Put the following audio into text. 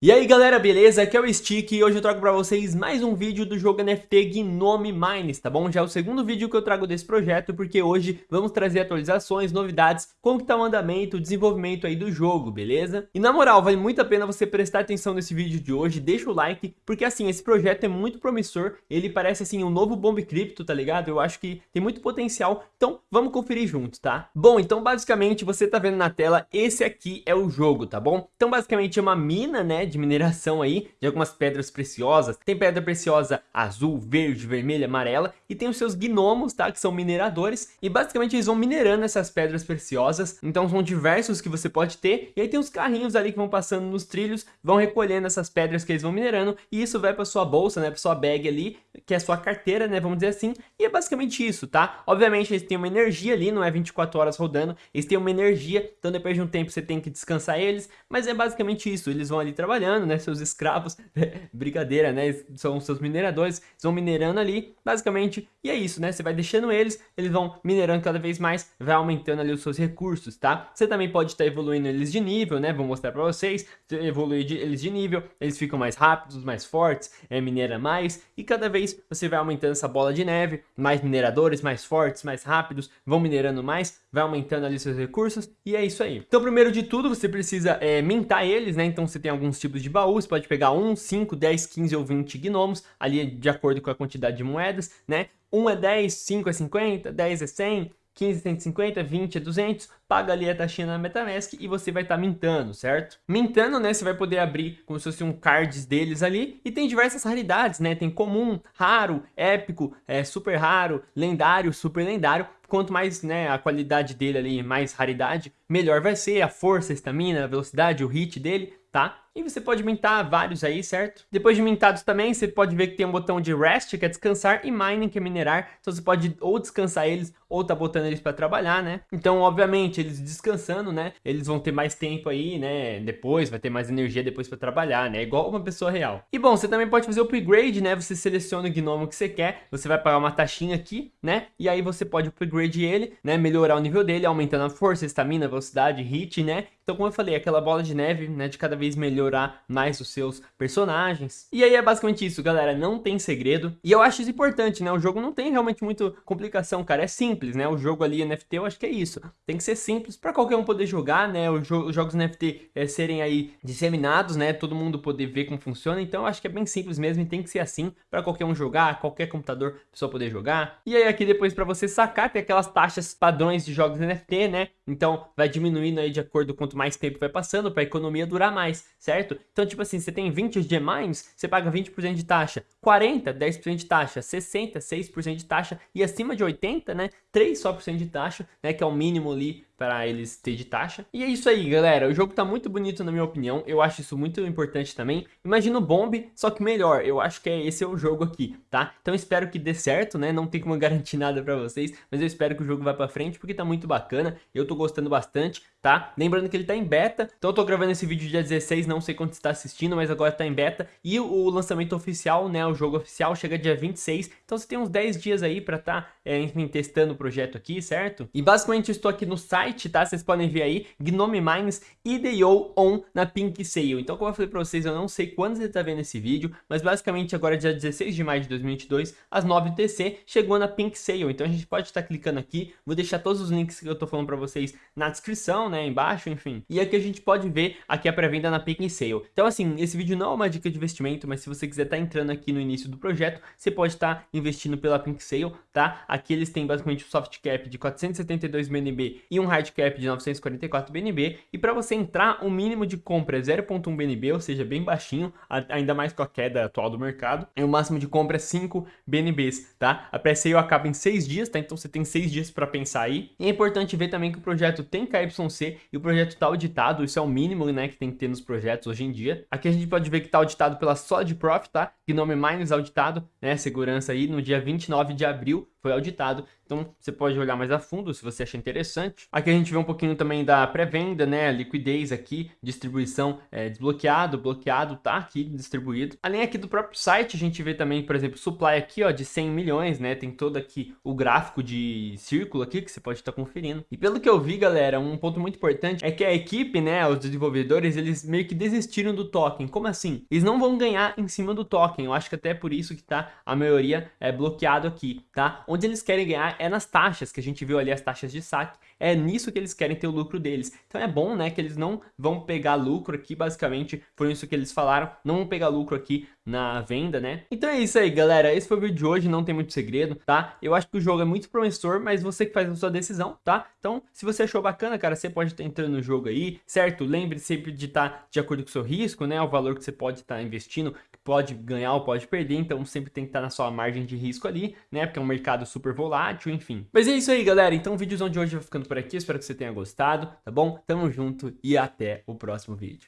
E aí galera, beleza? Aqui é o Stick e hoje eu trago pra vocês mais um vídeo do jogo NFT Gnome Mines, tá bom? Já é o segundo vídeo que eu trago desse projeto porque hoje vamos trazer atualizações, novidades, como que tá o andamento, o desenvolvimento aí do jogo, beleza? E na moral, vale muito a pena você prestar atenção nesse vídeo de hoje, deixa o like, porque assim, esse projeto é muito promissor, ele parece assim um novo Bomb Crypto, tá ligado? Eu acho que tem muito potencial, então vamos conferir junto, tá? Bom, então basicamente você tá vendo na tela, esse aqui é o jogo, tá bom? Então basicamente é uma mina, né? De mineração aí, de algumas pedras preciosas. Tem pedra preciosa azul, verde, vermelha, amarela e tem os seus gnomos, tá? Que são mineradores e basicamente eles vão minerando essas pedras preciosas. Então são diversos que você pode ter e aí tem os carrinhos ali que vão passando nos trilhos, vão recolhendo essas pedras que eles vão minerando e isso vai para sua bolsa, né? Para sua bag ali, que é a sua carteira, né? Vamos dizer assim. E é basicamente isso, tá? Obviamente eles têm uma energia ali, não é 24 horas rodando, eles têm uma energia, então depois de um tempo você tem que descansar eles, mas é basicamente isso, eles vão ali trabalhando trabalhando, né? Seus escravos, brincadeira, né? São seus mineradores, eles vão minerando ali, basicamente, e é isso, né? Você vai deixando eles, eles vão minerando cada vez mais, vai aumentando ali os seus recursos, tá? Você também pode estar evoluindo eles de nível, né? Vou mostrar pra vocês, evoluir de, eles de nível, eles ficam mais rápidos, mais fortes, é, minera mais, e cada vez você vai aumentando essa bola de neve, mais mineradores, mais fortes, mais rápidos, vão minerando mais, vai aumentando ali seus recursos, e é isso aí. Então, primeiro de tudo, você precisa é, mintar eles, né? Então, você tem alguns tipos tipos de baú, você pode pegar 1, 5, 10, 15 ou 20 gnomos, ali de acordo com a quantidade de moedas, né? 1 é 10, 5 é 50, 10 é 100, 15 é 150, 20 é 200, paga ali a taxinha na Metamask e você vai estar tá mintando, certo? Mintando, né, você vai poder abrir como se fosse um cards deles ali e tem diversas raridades, né? Tem comum, raro, épico, é, super raro, lendário, super lendário. Quanto mais, né, a qualidade dele ali, mais raridade, melhor vai ser a força, a estamina, a velocidade, o hit dele, tá? E você pode mintar vários aí, certo? Depois de mintados também, você pode ver que tem um botão de rest, que é descansar, e mining, que é minerar. Então você pode ou descansar eles, ou tá botando eles para trabalhar, né? Então, obviamente, eles descansando, né? Eles vão ter mais tempo aí, né? Depois, vai ter mais energia depois para trabalhar, né? Igual uma pessoa real. E bom, você também pode fazer o upgrade, né? Você seleciona o gnomo que você quer, você vai pagar uma taxinha aqui, né? E aí você pode upgrade ele, né? Melhorar o nível dele, aumentando a força, estamina, velocidade, hit, né? Então, como eu falei, aquela bola de neve, né? De cada vez melhor melhorar mais os seus personagens. E aí é basicamente isso, galera, não tem segredo. E eu acho isso importante, né? O jogo não tem realmente muita complicação, cara, é simples, né? O jogo ali NFT, eu acho que é isso. Tem que ser simples para qualquer um poder jogar, né? Os, jo os jogos NFT é, serem aí disseminados, né? Todo mundo poder ver como funciona. Então eu acho que é bem simples mesmo e tem que ser assim para qualquer um jogar, qualquer computador pessoa poder jogar. E aí aqui depois para você sacar tem aquelas taxas padrões de jogos NFT, né? Então vai diminuindo aí de acordo quanto mais tempo vai passando para a economia durar mais, certo? Então, tipo assim, você tem 20 Gemines, você paga 20% de taxa, 40, 10% de taxa, 60, 6% de taxa e acima de 80, né, 3 só por cento de taxa, né, que é o mínimo ali para eles ter de taxa. E é isso aí, galera. O jogo tá muito bonito na minha opinião. Eu acho isso muito importante também. Imagina o Bomb, só que melhor. Eu acho que é, esse é o jogo aqui, tá? Então espero que dê certo, né? Não tem como garantir nada para vocês, mas eu espero que o jogo vá para frente porque tá muito bacana. Eu tô gostando bastante, tá? Lembrando que ele tá em beta. Então eu tô gravando esse vídeo dia 16, não sei quando você tá assistindo, mas agora tá em beta. E o, lançamento oficial, né? O jogo oficial chega dia 26. Então você tem uns 10 dias aí para tá, é, enfim, testando o projeto aqui, certo? E basicamente eu estou aqui no site site, tá? Vocês podem ver aí, Gnome Mines IDO On na Pink Sale. Então, como eu falei pra vocês, eu não sei quando você tá vendo esse vídeo, mas basicamente agora dia 16 de maio de 2022, às 9 TC, chegou na Pink Sale. Então a gente pode estar tá clicando aqui, vou deixar todos os links que eu tô falando pra vocês na descrição, né, embaixo, enfim. E aqui a gente pode ver aqui a pré-venda na Pink Sale. Então assim, esse vídeo não é uma dica de investimento, mas se você quiser estar tá entrando aqui no início do projeto, você pode estar tá investindo pela Pink Sale, tá? Aqui eles têm basicamente o soft cap de 472 BNB e um hard hard cap de 944 BNB e para você entrar o mínimo de compra é 0.1 BNB, ou seja, bem baixinho, ainda mais com a queda atual do mercado, e o máximo de compra é 5 BNBs, tá? A pré-sale acaba em 6 dias, tá? Então você tem 6 dias para pensar aí. E é importante ver também que o projeto tem KYC e o projeto está auditado, isso é o mínimo, né, que tem que ter nos projetos hoje em dia. Aqui a gente pode ver que está auditado pela Solid Profit, tá? Gnome Miners auditado, né, segurança aí, no dia 29 de abril foi auditado, então você pode olhar mais a fundo se você achar interessante. Aqui a gente vê um pouquinho também da pré-venda, né, liquidez aqui, distribuição é, desbloqueado, bloqueado, tá aqui distribuído. Além aqui do próprio site, a gente vê também, por exemplo, supply aqui, ó, de 100 milhões, né, tem todo aqui o gráfico de círculo aqui que você pode estar conferindo. E pelo que eu vi, galera, um ponto muito importante é que a equipe, né, os desenvolvedores, eles meio que desistiram do token. Como assim? Eles não vão ganhar em cima do token. Eu acho que até por isso que tá a maioria é bloqueado aqui, tá? Onde eles querem ganhar é nas taxas, que a gente viu ali as taxas de saque, é nisso que eles querem ter o lucro deles. Então é bom, né, que eles não vão pegar lucro aqui, basicamente, foi isso que eles falaram, não vão pegar lucro aqui na venda, né? Então é isso aí, galera, esse foi o vídeo de hoje, não tem muito segredo, tá? Eu acho que o jogo é muito promissor, mas você que faz a sua decisão, tá? Então, se você achou bacana, cara, você pode estar entrando no jogo aí, certo? Lembre sempre de estar de acordo com o seu risco, né? O valor que você pode estar investindo, pode ganhar ou pode perder, então sempre tem que estar na sua margem de risco ali, né? Porque é um mercado super volátil, enfim. Mas é isso aí, galera. Então o vídeozão de hoje vai ficando por aqui, espero que você tenha gostado, tá bom? Tamo junto e até o próximo vídeo.